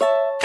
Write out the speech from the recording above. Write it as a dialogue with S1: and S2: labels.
S1: you